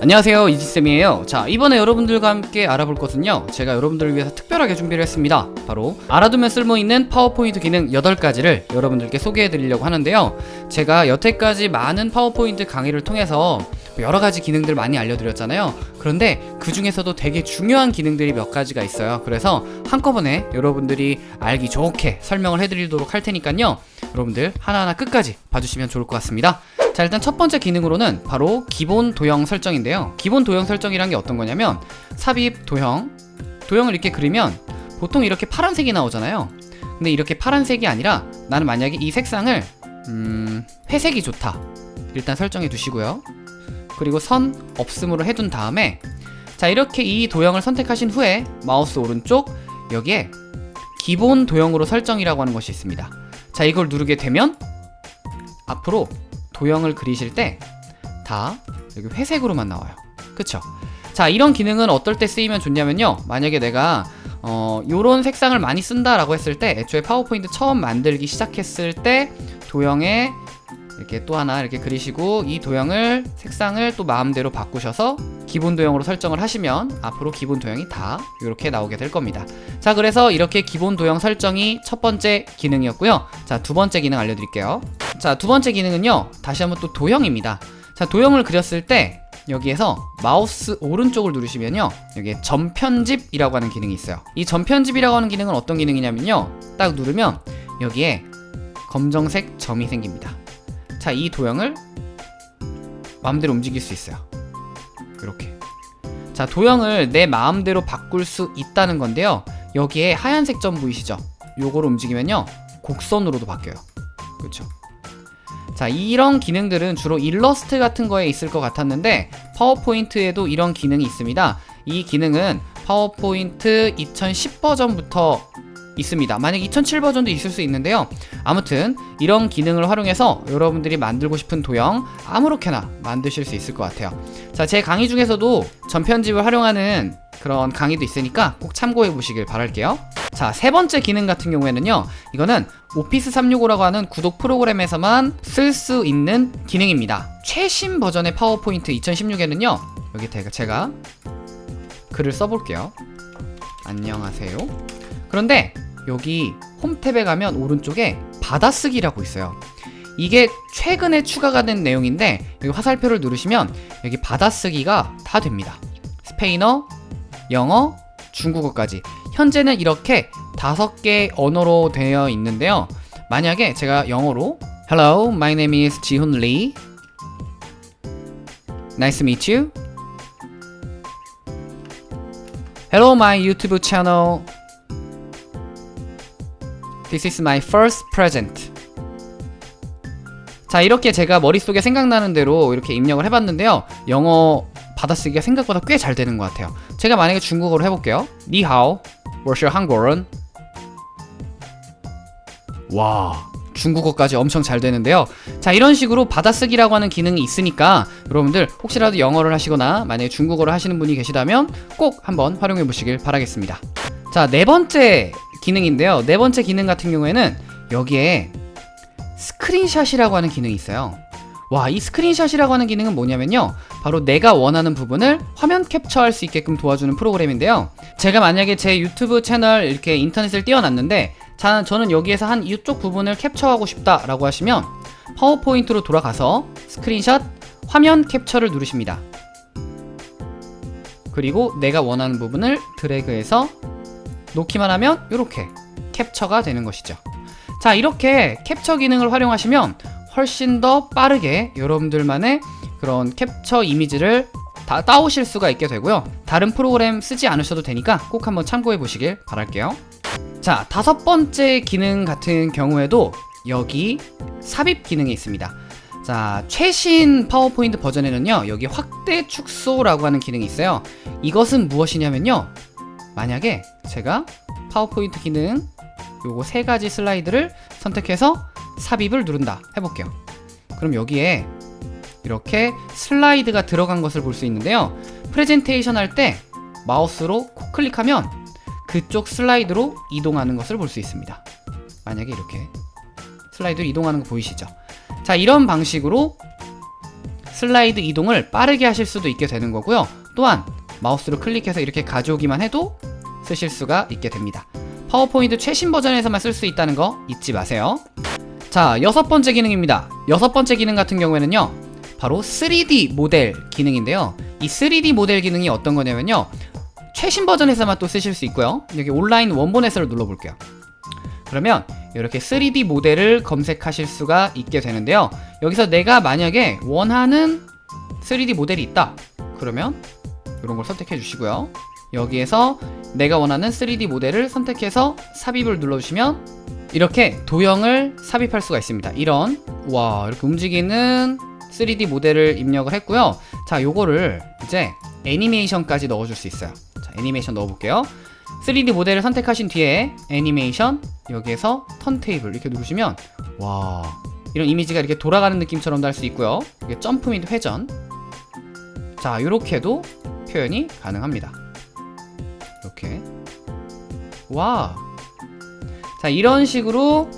안녕하세요 이지쌤이에요. 자 이번에 여러분들과 함께 알아볼 것은요 제가 여러분들을 위해서 특별하게 준비를 했습니다. 바로 알아두면 쓸모있는 파워포인트 기능 8가지를 여러분들께 소개해 드리려고 하는데요. 제가 여태까지 많은 파워포인트 강의를 통해서 여러가지 기능들 많이 알려드렸잖아요. 그런데 그 중에서도 되게 중요한 기능들이 몇 가지가 있어요. 그래서 한꺼번에 여러분들이 알기 좋게 설명을 해드리도록 할 테니까요. 여러분들 하나하나 끝까지 봐주시면 좋을 것 같습니다 자 일단 첫 번째 기능으로는 바로 기본 도형 설정인데요. 기본 도형 설정이란 게 어떤 거냐면 삽입 도형. 도형을 이렇게 그리면 보통 이렇게 파란색이 나오잖아요. 근데 이렇게 파란색이 아니라 나는 만약에 이 색상을 음, 회색이 좋다. 일단 설정해 두시고요. 그리고 선 없음으로 해둔 다음에 자 이렇게 이 도형을 선택하신 후에 마우스 오른쪽 여기에 기본 도형으로 설정이라고 하는 것이 있습니다. 자 이걸 누르게 되면 앞으로 도형을 그리실 때 다 여기 회색으로만 나와요. 그쵸? 자 이런 기능은 어떨 때 쓰이면 좋냐면요. 만약에 내가 어 요런 색상을 많이 쓴다라고 했을 때 애초에 파워포인트 처음 만들기 시작했을 때 도형에 이렇게 또 하나 이렇게 그리시고 이 도형을 색상을 또 마음대로 바꾸셔서 기본 도형으로 설정을 하시면 앞으로 기본 도형이 다 이렇게 나오게 될 겁니다. 자 그래서 이렇게 기본 도형 설정이 첫 번째 기능이었고요. 자 두 번째 기능 알려드릴게요 자 두 번째 기능은요. 다시 한번 또 도형입니다. 자 도형을 그렸을 때 여기에서 마우스 오른쪽을 누르시면요. 여기에 전편집이라고 하는 기능이 있어요. 이 전편집이라고 하는 기능은 어떤 기능이냐면요. 딱 누르면 여기에 검정색 점이 생깁니다. 자 이 도형을 마음대로 움직일 수 있어요. 이렇게. 자 도형을 내 마음대로 바꿀 수 있다는 건데요. 여기에 하얀색 점 보이시죠? 요거를 움직이면요. 곡선으로도 바뀌어요. 그렇죠 자 이런 기능들은 주로 일러스트 같은 거에 있을 것 같았는데 파워포인트에도 이런 기능이 있습니다. 이 기능은 파워포인트 2010 버전부터 있습니다. 만약 2007 버전도 있을 수 있는데요. 아무튼 이런 기능을 활용해서 여러분들이 만들고 싶은 도형 아무렇게나 만드실 수 있을 것 같아요. 자제 강의 중에서도 전편집을 활용하는 그런 강의도 있으니까 꼭 참고해 보시길 바랄게요. 자 세 번째 기능 같은 경우에는요 이거는 오피스 365라고 하는 구독 프로그램에서만 쓸 수 있는 기능입니다. 최신 버전의 파워포인트 2016에는요 여기 제가 글을 써볼게요. 안녕하세요. 그런데 여기 홈 탭에 가면 오른쪽에 받아쓰기라고 있어요. 이게 최근에 추가가 된 내용인데 여기 화살표를 누르시면 여기 받아쓰기가 다 됩니다. 스페인어, 영어, 중국어까지 현재는 이렇게 다섯 개 언어로 되어 있는데요 만약에 제가 영어로 Hello, my name is 지훈 리 Nice to meet you Hello, my YouTube channel This is my first present. 자 이렇게 제가 머릿속에 생각나는 대로 이렇게 입력을 해봤는데요 영어 받아쓰기가 생각보다 꽤 잘 되는 것 같아요. 제가 만약에 중국어로 해볼게요. 니하오, 我是 한국인 와 중국어까지 엄청 잘 되는데요. 자 이런 식으로 받아쓰기라고 하는 기능이 있으니까 여러분들 혹시라도 영어를 하시거나 만약에 중국어를 하시는 분이 계시다면 꼭 한번 활용해 보시길 바라겠습니다. 자 네 번째 기능인데요. 네 번째 기능 같은 경우에는 여기에 스크린샷이라고 하는 기능이 있어요 와 이 스크린샷이라고 하는 기능은 뭐냐면요. 바로 내가 원하는 부분을 화면 캡처할 수 있게끔 도와주는 프로그램인데요. 제가 만약에 제 유튜브 채널 이렇게 인터넷을 띄워놨는데 자, 저는 여기에서 한 이쪽 부분을 캡처하고 싶다 라고 하시면 파워포인트로 돌아가서 스크린샷 화면 캡처를 누르십니다. 그리고 내가 원하는 부분을 드래그해서 놓기만 하면 이렇게 캡처가 되는 것이죠. 자 이렇게 캡처 기능을 활용하시면 훨씬 더 빠르게 여러분들만의 그런 캡처 이미지를 다 따오실 수가 있게 되고요. 다른 프로그램 쓰지 않으셔도 되니까 꼭 한번 참고해 보시길 바랄게요. 자 다섯 번째 기능 같은 경우에도 여기 삽입 기능이 있습니다. 자 최신 파워포인트 버전에는요 여기 확대 축소라고 하는 기능이 있어요. 이것은 무엇이냐면요 만약에 제가 파워포인트 기능 요거 세 가지 슬라이드를 선택해서 삽입을 누른다 해볼게요 그럼 여기에 이렇게 슬라이드가 들어간 것을 볼 수 있는데요 프레젠테이션 할 때 마우스로 클릭하면 그쪽 슬라이드로 이동하는 것을 볼 수 있습니다 만약에 이렇게 슬라이드로 이동하는 거 보이시죠 자 이런 방식으로 슬라이드 이동을 빠르게 하실 수도 있게 되는 거고요. 또한 마우스로 클릭해서 이렇게 가져오기만 해도 쓰실 수가 있게 됩니다. 파워포인트 최신 버전에서만 쓸 수 있다는 거 잊지 마세요. 자, 여섯 번째 기능입니다. 여섯 번째 기능 같은 경우에는요. 바로 3D 모델 기능인데요. 이 3D 모델 기능이 어떤 거냐면요. 최신 버전에서만 또 쓰실 수 있고요. 여기 온라인 원본 해설을 눌러볼게요. 그러면 이렇게 3D 모델을 검색하실 수가 있게 되는데요. 여기서 내가 만약에 원하는 3D 모델이 있다. 그러면 이런 걸 선택해 주시고요. 여기에서 내가 원하는 3D 모델을 선택해서 삽입을 눌러주시면 이렇게 도형을 삽입할 수가 있습니다. 이런 와 이렇게 움직이는 3D 모델을 입력을 했고요. 자 요거를 이제 애니메이션까지 넣어줄 수 있어요. 자 애니메이션 넣어볼게요. 3D 모델을 선택하신 뒤에 애니메이션 여기에서 턴테이블 이렇게 누르시면 와 이런 이미지가 이렇게 돌아가는 느낌처럼도 할 수 있고요. 이게 점프 및 회전 자 이렇게도 표현이 가능합니다. 와. 자 이런 식으로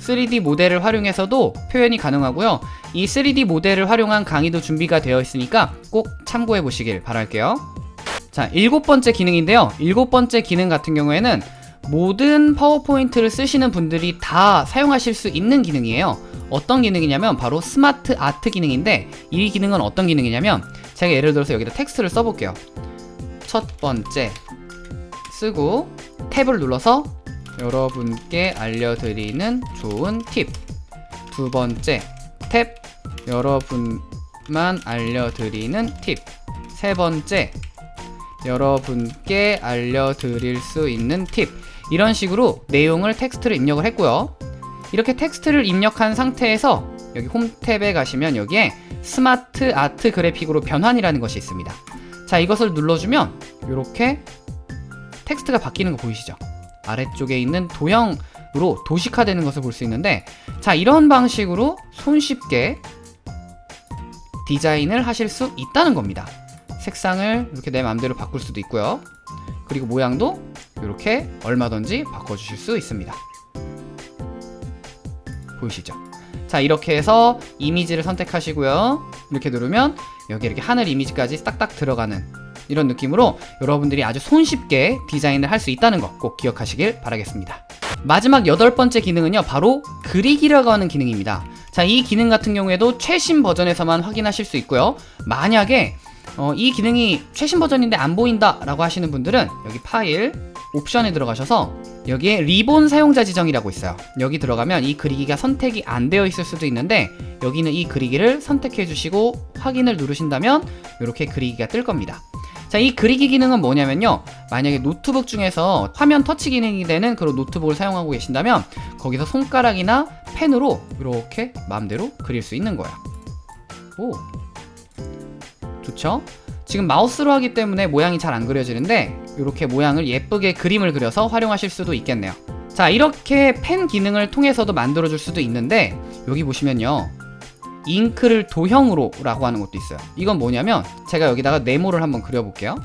3D 모델을 활용해서도 표현이 가능하고요. 이 3D 모델을 활용한 강의도 준비가 되어 있으니까 꼭 참고해 보시길 바랄게요. 자, 일곱 번째 기능인데요. 일곱 번째 기능 같은 경우에는 모든 파워포인트를 쓰시는 분들이 다 사용하실 수 있는 기능이에요. 어떤 기능이냐면 바로 스마트 아트 기능인데 이 기능은 어떤 기능이냐면 제가 예를 들어서 여기다 텍스트를 써볼게요. 첫 번째 쓰고 탭을 눌러서 여러분께 알려드리는 좋은 팁. 두 번째 탭 여러분만 알려드리는 팁. 세 번째 여러분께 알려드릴 수 있는 팁. 이런 식으로 내용을 텍스트를 입력을 했고요. 이렇게 텍스트를 입력한 상태에서 여기 홈 탭에 가시면 여기에 스마트 아트 그래픽으로 변환이라는 것이 있습니다. 자, 이것을 눌러주면 이렇게 텍스트가 바뀌는 거 보이시죠? 아래쪽에 있는 도형으로 도식화되는 것을 볼 수 있는데 자 이런 방식으로 손쉽게 디자인을 하실 수 있다는 겁니다 색상을 이렇게 내 마음대로 바꿀 수도 있고요 그리고 모양도 이렇게 얼마든지 바꿔주실 수 있습니다 보이시죠? 자 이렇게 해서 이미지를 선택하시고요 이렇게 누르면 여기 이렇게 하늘 이미지까지 딱딱 들어가는 이런 느낌으로 여러분들이 아주 손쉽게 디자인을 할 수 있다는 거꼭 기억하시길 바라겠습니다. 마지막 여덟 번째 기능은요, 바로 그리기라고 하는 기능입니다. 자, 이 기능 같은 경우에도 최신 버전에서만 확인하실 수 있고요. 만약에 어, 이 기능이 최신 버전인데 안 보인다 라고 하시는 분들은 여기 파일 옵션에 들어가셔서 여기에 리본 사용자 지정이라고 있어요 여기 들어가면 이 그리기가 선택이 안 되어 있을 수도 있는데 여기는 이 그리기를 선택해 주시고 확인을 누르신다면 이렇게 그리기가 뜰 겁니다 자, 이 그리기 기능은 뭐냐면요. 만약에 노트북 중에서 화면 터치 기능이 되는 그런 노트북을 사용하고 계신다면 거기서 손가락이나 펜으로 이렇게 마음대로 그릴 수 있는 거예요. 오. 좋죠? 지금 마우스로 하기 때문에 모양이 잘 안 그려지는데 이렇게 모양을 예쁘게 그림을 그려서 활용하실 수도 있겠네요. 자, 이렇게 펜 기능을 통해서도 만들어줄 수도 있는데 여기 보시면요. 잉크를 도형으로 라고 하는 것도 있어요. 이건 뭐냐면 제가 여기다가 네모를 한번 그려볼게요.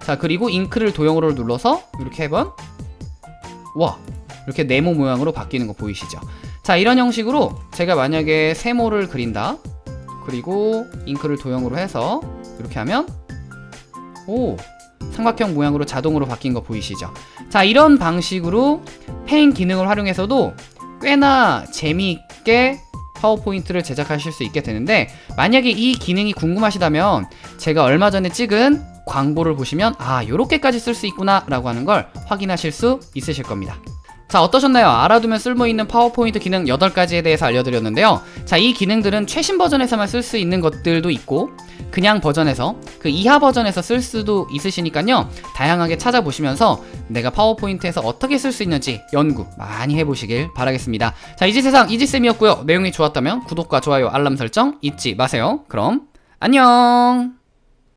자 그리고 잉크를 도형으로 눌러서 이렇게 해보면 와 이렇게 네모 모양으로 바뀌는 거 보이시죠? 자 이런 형식으로 제가 만약에 세모를 그린다. 그리고 잉크를 도형으로 해서 이렇게 하면 오 삼각형 모양으로 자동으로 바뀐 거 보이시죠? 자 이런 방식으로 펜 기능을 활용해서도 꽤나 재미있게 파워포인트를 제작하실 수 있게 되는데 만약에 이 기능이 궁금하시다면 제가 얼마 전에 찍은 광고를 보시면 아 요렇게까지 쓸 수 있구나 라고 하는 걸 확인하실 수 있으실 겁니다 자 어떠셨나요? 알아두면 쓸모있는 파워포인트 기능 8가지에 대해서 알려드렸는데요 자 이 기능들은 최신 버전에서만 쓸 수 있는 것들도 있고 그냥 버전에서 그 이하 버전에서 쓸 수도 있으시니까요. 다양하게 찾아보시면서 내가 파워포인트에서 어떻게 쓸 수 있는지 연구 많이 해보시길 바라겠습니다. 자 이지세상 이지쌤이었고요. 내용이 좋았다면 구독과 좋아요 알람 설정 잊지 마세요. 그럼 안녕